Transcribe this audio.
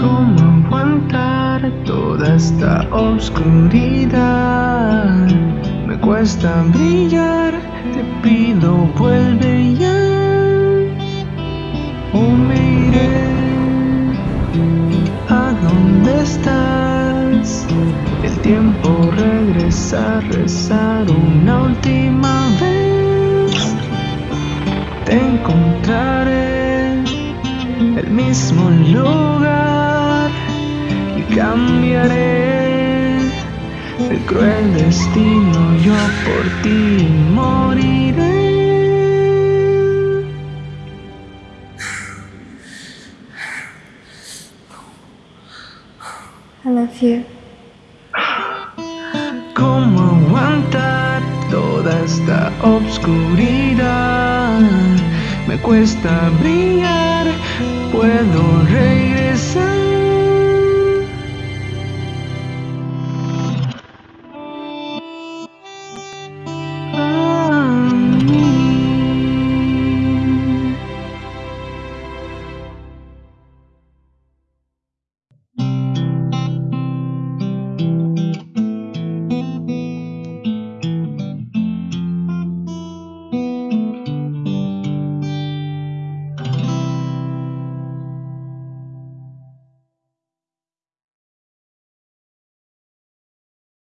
¿Cómo aguantar toda esta oscuridad? Me cuesta brillar, te pido vuelve ya. O me iré. ¿A dónde estás? El tiempo regresa, rezar una última vez. Te encontraré el mismo lugar cambiaré el cruel destino. Yo por ti moriré. I love you. ¿Cómo aguantar toda esta obscuridad? Me cuesta brillar, puedo regresar.